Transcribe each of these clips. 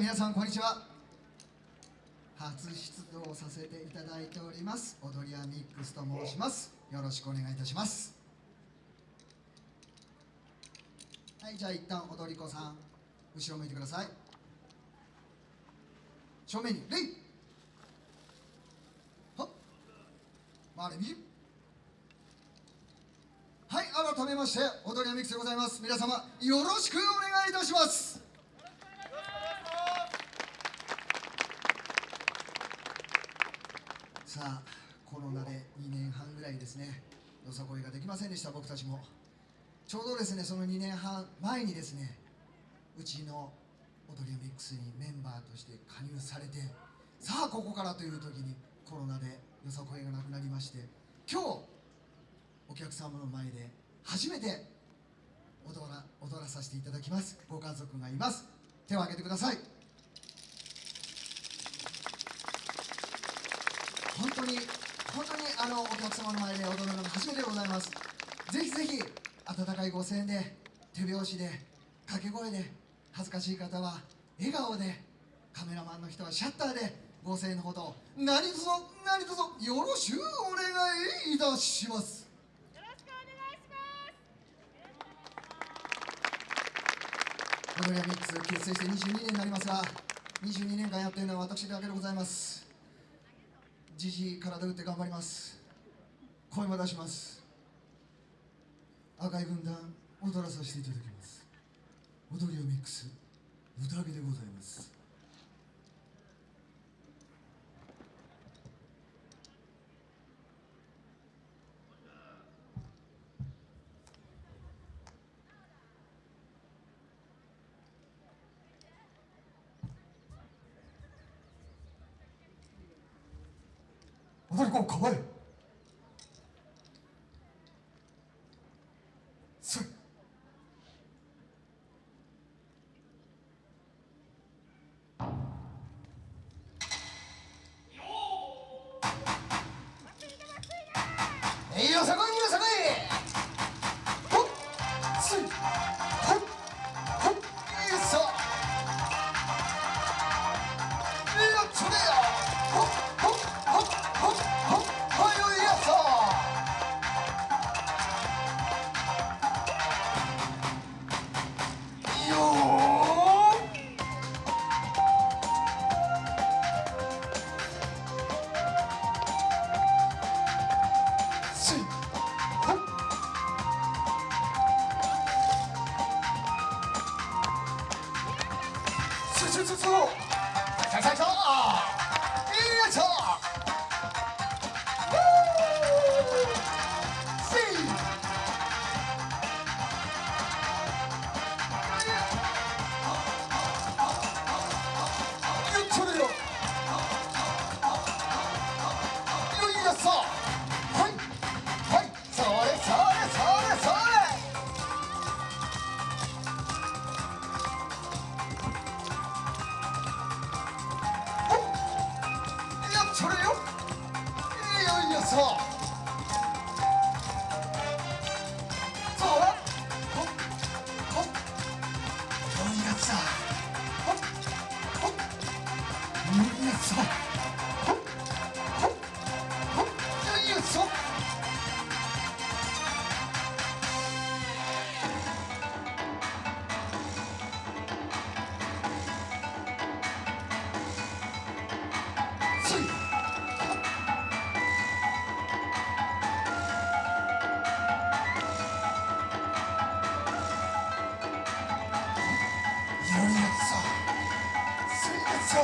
い皆さんこんにちは。初出動させていただいております。踊り屋ミックスと申します。よろしくお願いいたします。はいじゃあ一旦踊り子さん後ろ向いてください。正面にレイ。はっ。回れ右はい改めまして踊り屋ミックスでございます。皆様よろしくお願いいたします。さあコロナで2年半ぐらいですねよさこいができませんでした僕たちも。ちょうどですねその2年半前にですねうちの踊りミックスにメンバーとして加入されてさあここからという時にコロナでよさこいがなくなりまして今日お客様の前で初めて踊ら踊らさせていただきます。ご家族がいます。手を挙げてください。本当に本当にあのお客様の前で踊るのが初めてでございます。ぜひぜひ温かいご声援で手拍子で掛け声で恥ずかしい方は笑顔でカメラマンの人はシャッターでご声援のほど何卒何卒よろしゅうお願いいたします。よろしくお願いします。踊り屋ミックス結成して22年になりますが22年間やっているのは私だけでございます。じじい体打って頑張ります。声も出します。赤い軍団踊らさせていただきます。踊りをミックス。宴でございます。踊り子をすすすすささささそれよ。いやいやさそ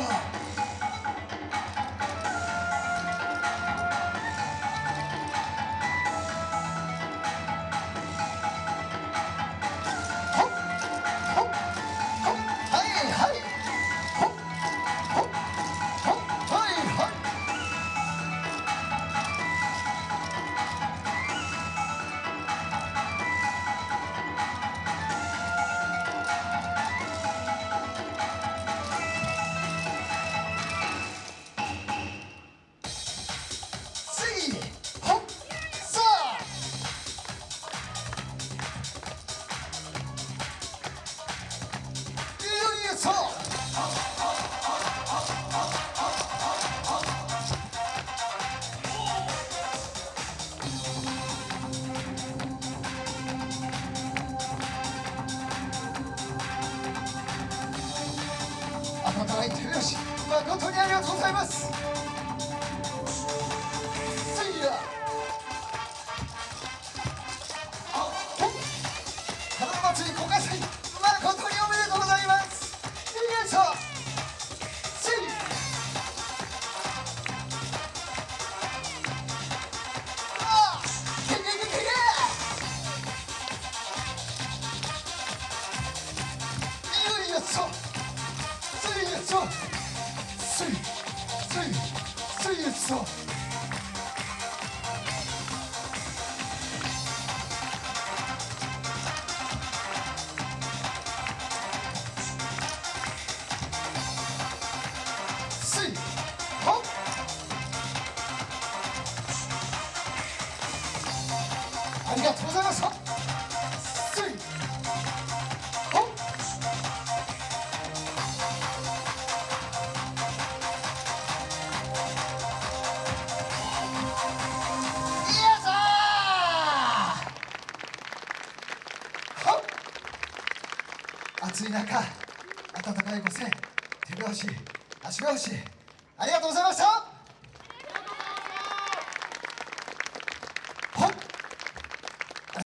す温かいるよし誠にありがとうございます。せい暑い中温かいご声手拍子足拍子ありがとうございました。